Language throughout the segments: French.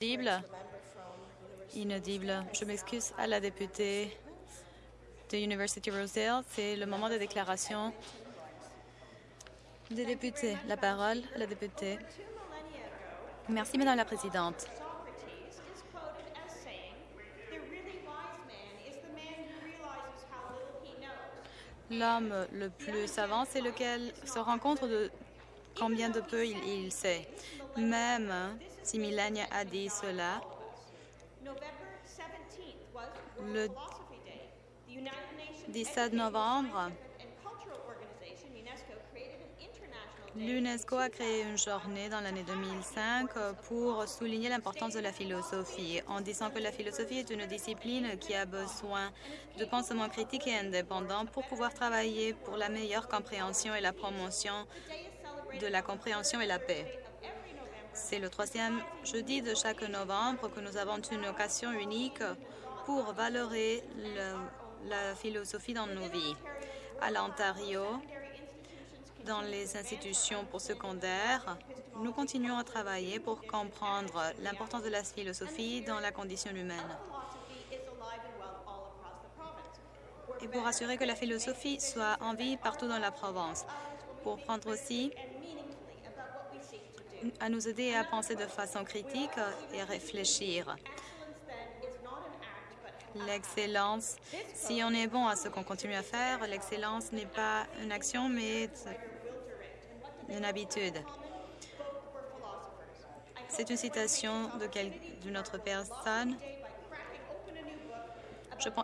Inaudible. Inaudible. Je m'excuse à la députée de University Rosedale. C'est le moment de déclaration des députés. La parole à la députée. Merci, Madame la Présidente. L'homme le plus savant, c'est lequel se rend compte de combien de peu il, il sait? Même si Milania a dit cela, le 17 novembre, l'UNESCO a créé une journée dans l'année 2005 pour souligner l'importance de la philosophie, en disant que la philosophie est une discipline qui a besoin de pensement critique et indépendant pour pouvoir travailler pour la meilleure compréhension et la promotion de la compréhension et la paix. C'est le troisième jeudi de chaque novembre que nous avons une occasion unique pour valoriser le, la philosophie dans nos vies. À l'Ontario, dans les institutions pour secondaires, nous continuons à travailler pour comprendre l'importance de la philosophie dans la condition humaine et pour assurer que la philosophie soit en vie partout dans la province, pour prendre aussi à nous aider à penser de façon critique et réfléchir. L'excellence, si on est bon à ce qu'on continue à faire, l'excellence n'est pas une action, mais une habitude. C'est une citation d'une autre personne.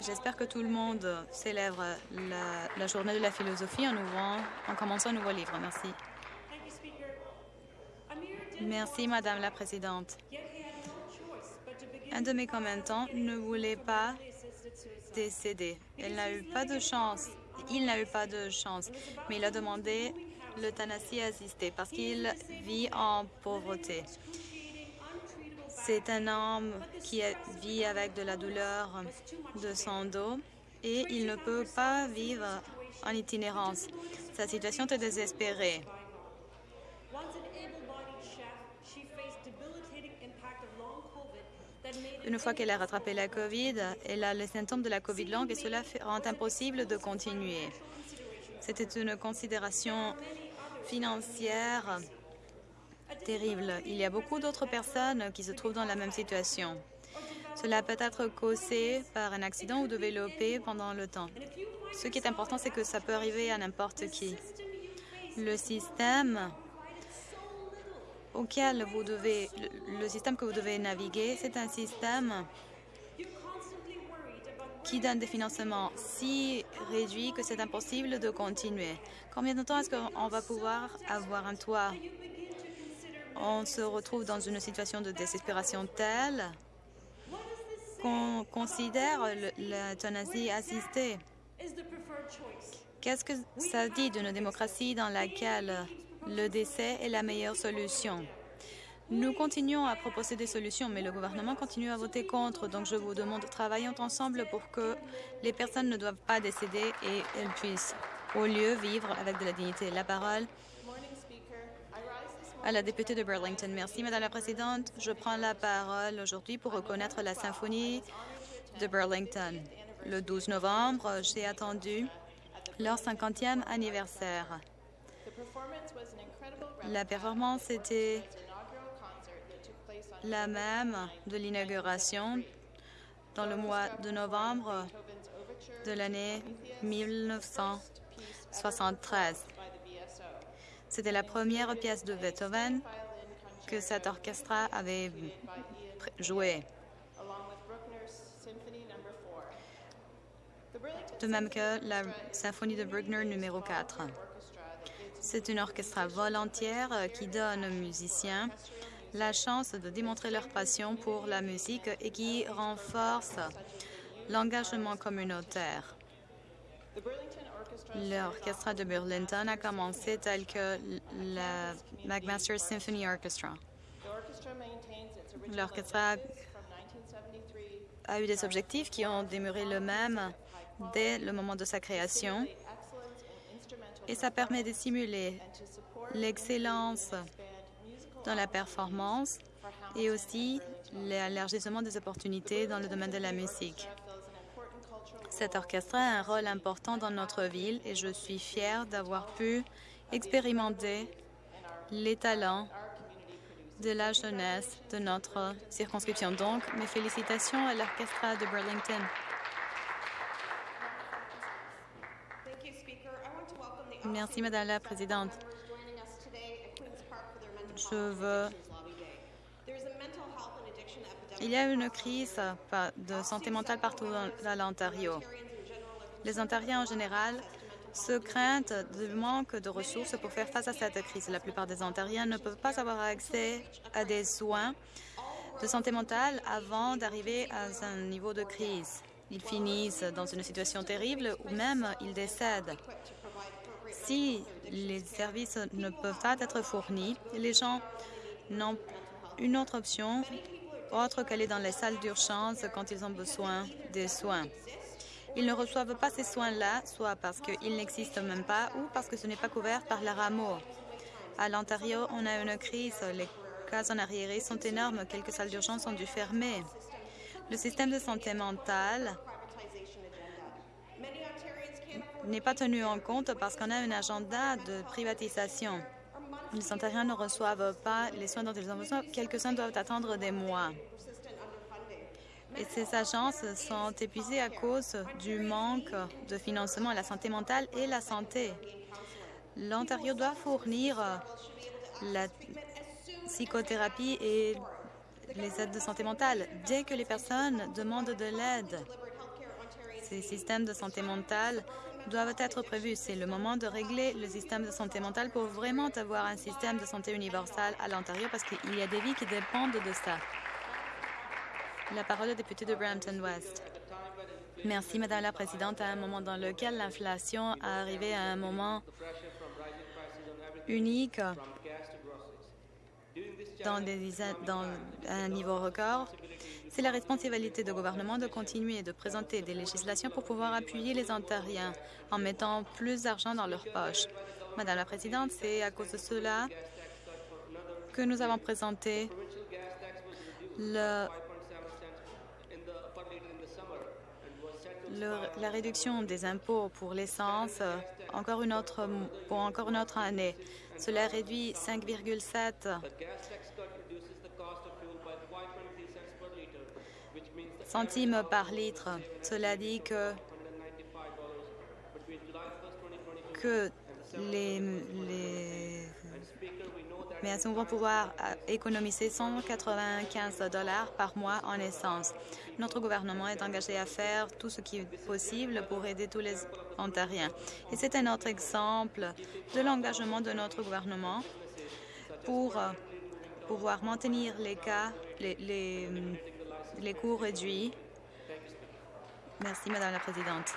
J'espère que tout le monde célèbre la, la, journée de la philosophie en, ouvrant, en commençant un nouveau livre. Merci. Merci, Madame la Présidente. Un de mes commettants ne voulait pas décéder. Elle n'a eu pas de chance. Il n'a eu pas de chance, mais il a demandé l'euthanasie assistée parce qu'il vit en pauvreté. C'est un homme qui vit avec de la douleur de son dos et il ne peut pas vivre en itinérance. Sa situation est désespérée. Une fois qu'elle a rattrapé la COVID, elle a les symptômes de la COVID longue et cela rend impossible de continuer. C'était une considération financière terrible. Il y a beaucoup d'autres personnes qui se trouvent dans la même situation. Cela peut être causé par un accident ou développé pendant le temps. Ce qui est important, c'est que ça peut arriver à n'importe qui. Le système auquel vous devez, le système que vous devez naviguer, c'est un système qui donne des financements si réduits que c'est impossible de continuer. Combien de temps est-ce qu'on va pouvoir avoir un toit? On se retrouve dans une situation de désespération telle qu'on considère l'euthanasie assistée. Qu'est-ce que ça dit d'une démocratie dans laquelle le décès est la meilleure solution. Nous continuons à proposer des solutions, mais le gouvernement continue à voter contre. Donc, je vous demande, travaillons ensemble pour que les personnes ne doivent pas décéder et elles puissent, au lieu, vivre avec de la dignité. La parole à la députée de Burlington. Merci, Madame la Présidente. Je prends la parole aujourd'hui pour reconnaître la symphonie de Burlington. Le 12 novembre, j'ai attendu leur 50e anniversaire. La performance était la même de l'inauguration dans le mois de novembre de l'année 1973. C'était la première pièce de Beethoven que cet orchestre avait joué. De même que la symphonie de Bruckner numéro 4. C'est une orchestre volontaire euh, qui donne aux musiciens la chance de démontrer leur passion pour la musique et qui renforce l'engagement communautaire. L'orchestre de Burlington a commencé tel que la McMaster Symphony Orchestra. L'orchestre a eu des objectifs qui ont demeuré le même dès le moment de sa création et ça permet de simuler l'excellence dans la performance et aussi l'élargissement des opportunités dans le domaine de la musique. Cet orchestre a un rôle important dans notre ville et je suis fière d'avoir pu expérimenter les talents de la jeunesse de notre circonscription. Donc, mes félicitations à l'orchestre de Burlington. Merci, Madame la Présidente. Je veux... Il y a une crise de santé mentale partout dans l'Ontario. Les Ontariens en général se craignent du manque de ressources pour faire face à cette crise. La plupart des Ontariens ne peuvent pas avoir accès à des soins de santé mentale avant d'arriver à un niveau de crise. Ils finissent dans une situation terrible ou même ils décèdent. Si les services ne peuvent pas être fournis, les gens n'ont une autre option autre qu'aller dans les salles d'urgence quand ils ont besoin des soins. Ils ne reçoivent pas ces soins-là, soit parce qu'ils n'existent même pas ou parce que ce n'est pas couvert par la rameau. À l'Ontario, on a une crise. Les cas en arriéré sont énormes. Quelques salles d'urgence ont dû fermer. Le système de santé mentale n'est pas tenu en compte parce qu'on a un agenda de privatisation. Les Ontariens ne reçoivent pas les soins dont ils ont besoin. Quelques-uns doivent attendre des mois. Et ces agences sont épuisées à cause du manque de financement à la santé mentale et la santé. L'Ontario doit fournir la psychothérapie et les aides de santé mentale dès que les personnes demandent de l'aide. Ces systèmes de santé mentale doivent être prévus. C'est le moment de régler le système de santé mentale pour vraiment avoir un système de santé universel à l'Ontario parce qu'il y a des vies qui dépendent de ça. La parole au député de Brampton West. Merci, Madame la Présidente. À un moment dans lequel l'inflation a arrivé à un moment unique dans, un niveau record, c'est la responsabilité du gouvernement de continuer de présenter des législations pour pouvoir appuyer les Ontariens en mettant plus d'argent dans leurs poches. Madame la Présidente, c'est à cause de cela que nous avons présenté la réduction des impôts pour l'essence encore une autre, pour encore une autre année. Cela réduit 5,7 centimes par litre. Cela dit que, que les, les maisons vont pouvoir économiser 195 dollars par mois en essence? Notre gouvernement est engagé à faire tout ce qui est possible pour aider tous les Ontariens. Et c'est un autre exemple de l'engagement de notre gouvernement pour euh, pouvoir maintenir les cas, les, les les coûts réduits. Merci, Madame la Présidente.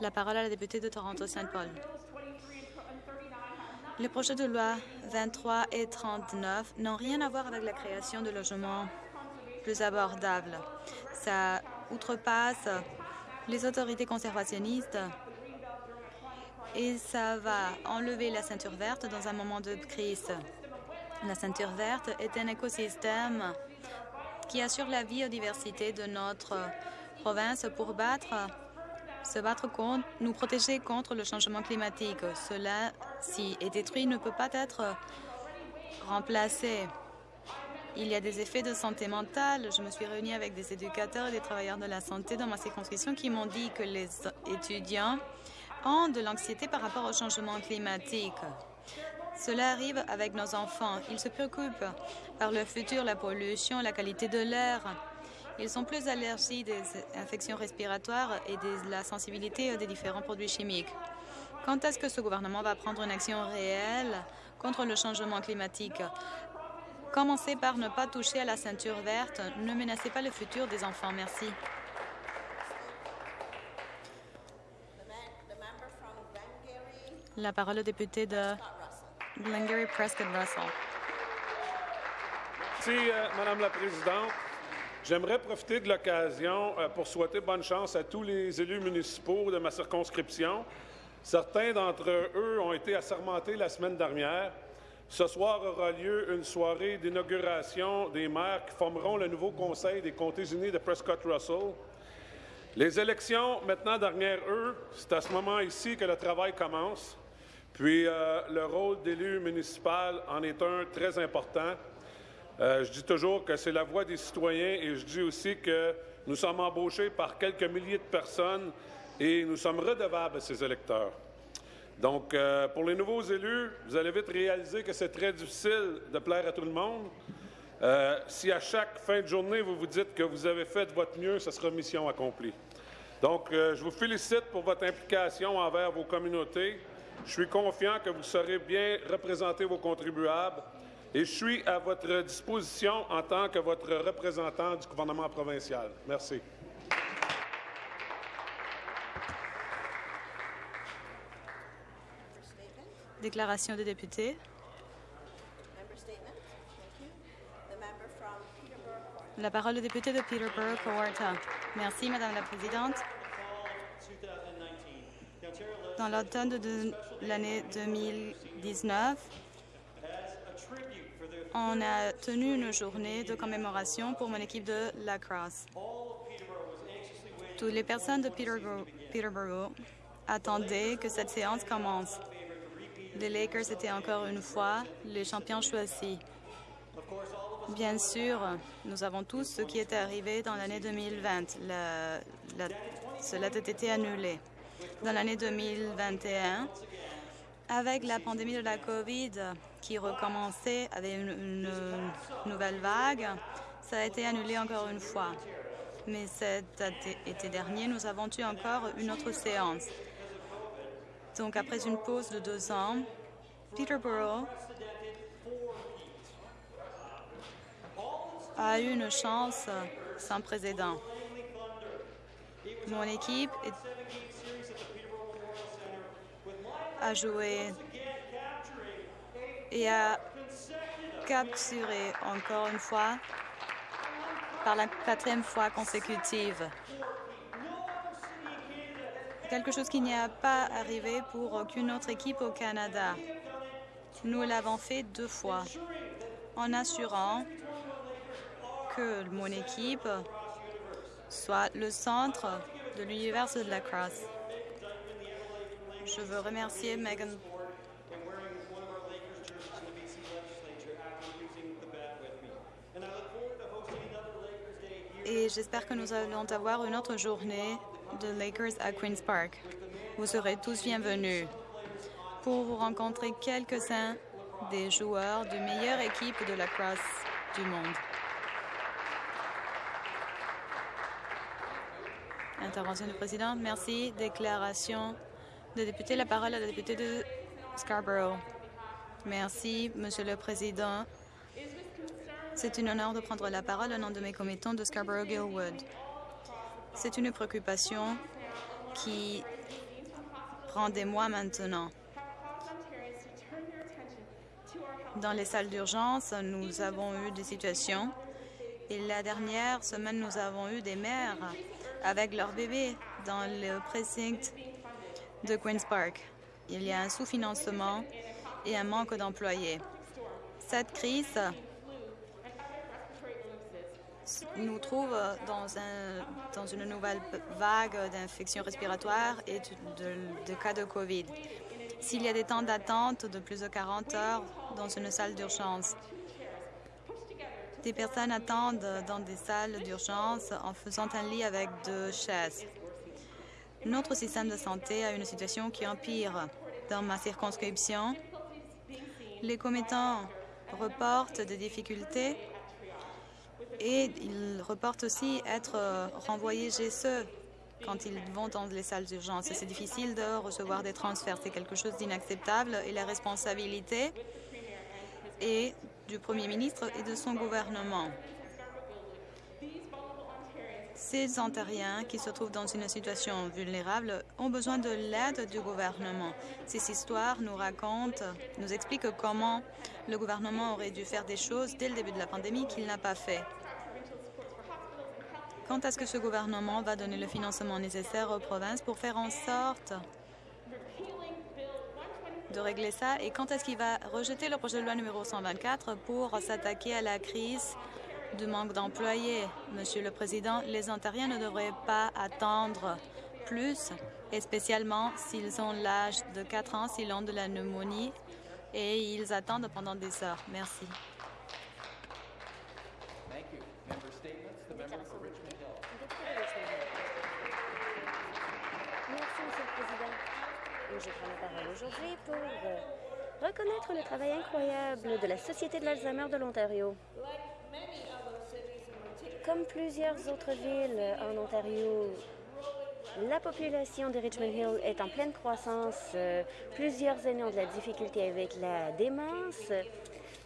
La parole à la députée de Toronto-Saint Paul. Les projets de loi 23 et 39 n'ont rien à voir avec la création de logements plus abordables. Ça outrepasse les autorités conservationnistes et ça va enlever la ceinture verte dans un moment de crise. La ceinture verte est un écosystème qui assure la biodiversité de notre province pour battre, se battre contre, nous protéger contre le changement climatique. Cela, si est détruit, ne peut pas être remplacé. Il y a des effets de santé mentale. Je me suis réunie avec des éducateurs et des travailleurs de la santé dans ma circonscription qui m'ont dit que les étudiants ont de l'anxiété par rapport au changement climatique. Cela arrive avec nos enfants. Ils se préoccupent par le futur, la pollution, la qualité de l'air. Ils sont plus allergiques des infections respiratoires et de la sensibilité des différents produits chimiques. Quand est-ce que ce gouvernement va prendre une action réelle contre le changement climatique? Commencez par ne pas toucher à la ceinture verte. Ne menacez pas le futur des enfants. Merci. La parole au député de Glengarry Prescott Russell. Merci, euh, Madame la Présidente. J'aimerais profiter de l'occasion euh, pour souhaiter bonne chance à tous les élus municipaux de ma circonscription. Certains d'entre eux ont été assermentés la semaine dernière. Ce soir aura lieu une soirée d'inauguration des maires qui formeront le nouveau Conseil des comtés unis de Prescott-Russell. Les élections, maintenant derrière eux, c'est à ce moment ici que le travail commence. Puis euh, le rôle d'élu municipal en est un très important. Euh, je dis toujours que c'est la voix des citoyens et je dis aussi que nous sommes embauchés par quelques milliers de personnes et nous sommes redevables à ces électeurs. Donc, euh, pour les nouveaux élus, vous allez vite réaliser que c'est très difficile de plaire à tout le monde. Euh, si à chaque fin de journée, vous vous dites que vous avez fait de votre mieux, ce sera mission accomplie. Donc, je vous félicite pour votre implication envers vos communautés. Je suis confiant que vous saurez bien représenter vos contribuables et je suis à votre disposition en tant que votre représentant du gouvernement provincial. Merci. Déclaration des députés. La parole au député de Peterborough, Kawarta. Merci, Madame la Présidente. Dans l'automne de l'année 2019, on a tenu une journée de commémoration pour mon équipe de lacrosse. Toutes les personnes de Peterborough, attendaient que cette séance commence. Les Lakers étaient encore une fois les champions choisis. Bien sûr, nous avons tous ce qui était arrivé dans l'année 2020. cela a été annulé. Dans l'année 2021, avec la pandémie de la COVID qui recommençait avec une, nouvelle vague, ça a été annulé encore une fois. Mais cet été dernier, nous avons eu encore une autre séance. Donc, après une pause de deux ans, Peterborough a eu une chance sans précédent. Mon équipe a joué et a capturé encore une fois par la quatrième fois consécutive quelque chose qui n'y a pas arrivé pour aucune autre équipe au Canada. Nous l'avons fait deux fois en assurant que mon équipe soit le centre de l'univers de la crosse. Je veux remercier Megan et j'espère que nous allons avoir une autre journée de Lakers à Queen's Park. Vous serez tous bienvenus pour vous rencontrer quelques-uns des joueurs de meilleure équipe de la crosse du monde. Intervention du président. Merci. Déclaration de. La parole à la députée de Scarborough. Merci, Monsieur le Président. C'est un honneur de prendre la parole au nom de mes commettants de Scarborough-Gilwood. C'est une préoccupation qui prend des mois maintenant. Dans les salles d'urgence, nous avons eu des situations et la dernière semaine, nous avons eu des mères avec leurs bébés dans le précinct de Queen's Park. Il y a un sous-financement et un manque d'employés. Cette crise nous trouve dans, un, dans une nouvelle vague d'infections respiratoires et de, cas de COVID. S'il y a des temps d'attente de plus de 40 heures dans une salle d'urgence, des personnes attendent dans des salles d'urgence en faisant un lit avec deux chaises. Notre système de santé a une situation qui empire. Dans ma circonscription, les commettants reportent des difficultés et ils reportent aussi être euh, renvoyés chez eux quand ils vont dans les salles d'urgence. C'est difficile de recevoir des transferts. C'est quelque chose d'inacceptable et la responsabilité est du Premier ministre et de son gouvernement. Ces Ontariens qui se trouvent dans une situation vulnérable ont besoin de l'aide du gouvernement. Ces histoires nous racontent, nous expliquent comment le gouvernement aurait dû faire des choses dès le début de la pandémie qu'il n'a pas fait. Quand est-ce que ce gouvernement va donner le financement nécessaire aux provinces pour faire en sorte de régler ça? Et quand est-ce qu'il va rejeter le projet de loi numéro 124 pour s'attaquer à la crise du manque d'employés. Monsieur le Président, les Ontariens ne devraient pas attendre plus, et spécialement s'ils ont l'âge de 4 ans, s'ils ont de la pneumonie et ils attendent pendant des heures. Merci. Merci, Monsieur le Président. Je prends la parole aujourd'hui pour euh, reconnaître le travail incroyable de la Société de l'Alzheimer de l'Ontario. Comme plusieurs autres villes en Ontario, la population de Richmond Hill est en pleine croissance. Euh, Plusieurs aînés ont de la difficulté avec la démence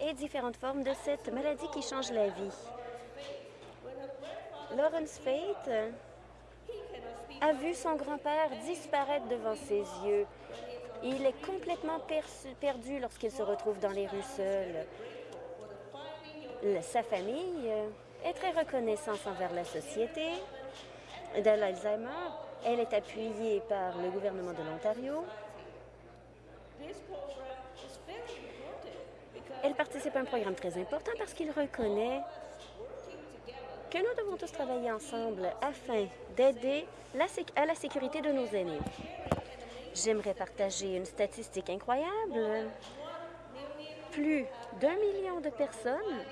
et différentes formes de cette maladie qui change la vie. Lawrence Fate euh, a vu son grand-père disparaître devant ses yeux. Il est complètement perdu lorsqu'il se retrouve dans les rues seul. Sa famille euh, est très reconnaissante envers la société de l'Alzheimer. Elle est appuyée par le gouvernement de l'Ontario. Elle participe à un programme très important parce qu'il reconnaît que nous devons tous travailler ensemble afin d'aider à la sécurité de nos aînés. J'aimerais partager une statistique incroyable. Plus d'un million de personnes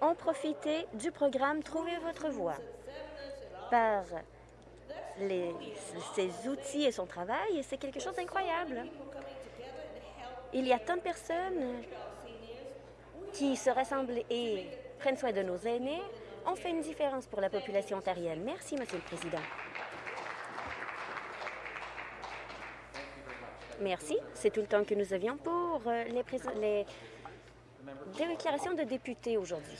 ont profité du programme Trouvez votre voie par ses outils et son travail, c'est quelque chose d'incroyable. Il y a tant de personnes qui se rassemblent et prennent soin de nos aînés. On fait une différence pour la population ontarienne. Merci, Monsieur le Président. Merci. C'est tout le temps que nous avions pour euh, les, les déclarations de députés aujourd'hui.